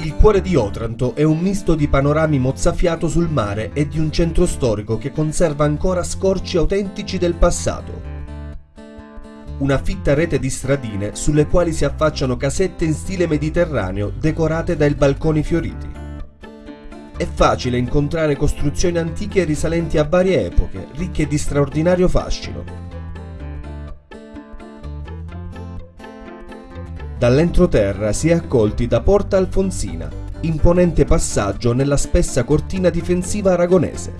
Il cuore di Otranto è un misto di panorami mozzafiato sul mare e di un centro storico che conserva ancora scorci autentici del passato. Una fitta rete di stradine sulle quali si affacciano casette in stile mediterraneo decorate dai balconi fioriti. È facile incontrare costruzioni antiche risalenti a varie epoche, ricche di straordinario fascino. Dall'entroterra si è accolti da Porta Alfonsina, imponente passaggio nella spessa cortina difensiva aragonese.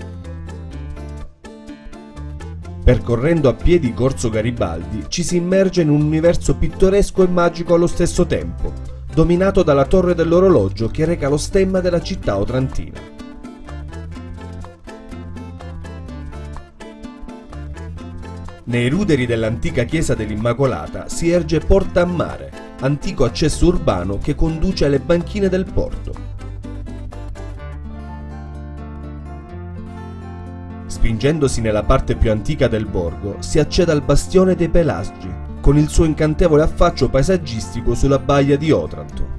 Percorrendo a piedi Corso Garibaldi ci si immerge in un universo pittoresco e magico allo stesso tempo, dominato dalla torre dell'orologio che reca lo stemma della città otrantina. Nei ruderi dell'antica chiesa dell'Immacolata si erge Porta a Mare, antico accesso urbano che conduce alle banchine del porto. Spingendosi nella parte più antica del borgo, si accede al bastione dei Pelasgi, con il suo incantevole affaccio paesaggistico sulla baia di Otranto.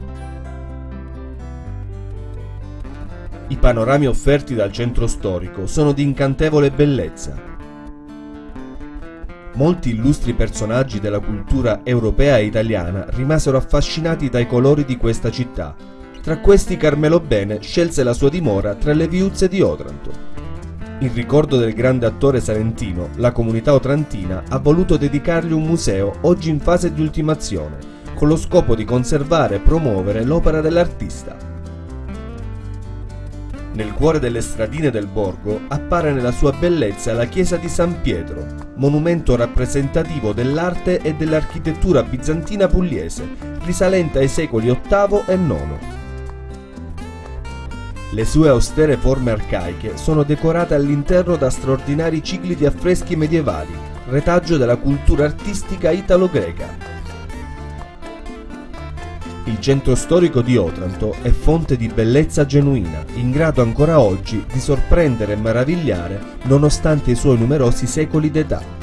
I panorami offerti dal centro storico sono di incantevole bellezza, Molti illustri personaggi della cultura europea e italiana rimasero affascinati dai colori di questa città. Tra questi Carmelo Bene scelse la sua dimora tra le viuzze di Otranto. In ricordo del grande attore salentino, la comunità otrantina ha voluto dedicargli un museo oggi in fase di ultimazione, con lo scopo di conservare e promuovere l'opera dell'artista. Nel cuore delle stradine del borgo appare nella sua bellezza la chiesa di San Pietro, monumento rappresentativo dell'arte e dell'architettura bizantina pugliese, risalente ai secoli VIII e IX. Le sue austere forme arcaiche sono decorate all'interno da straordinari cicli di affreschi medievali, retaggio della cultura artistica italo-greca. Il centro storico di Otranto è fonte di bellezza genuina, in grado ancora oggi di sorprendere e meravigliare nonostante i suoi numerosi secoli d'età.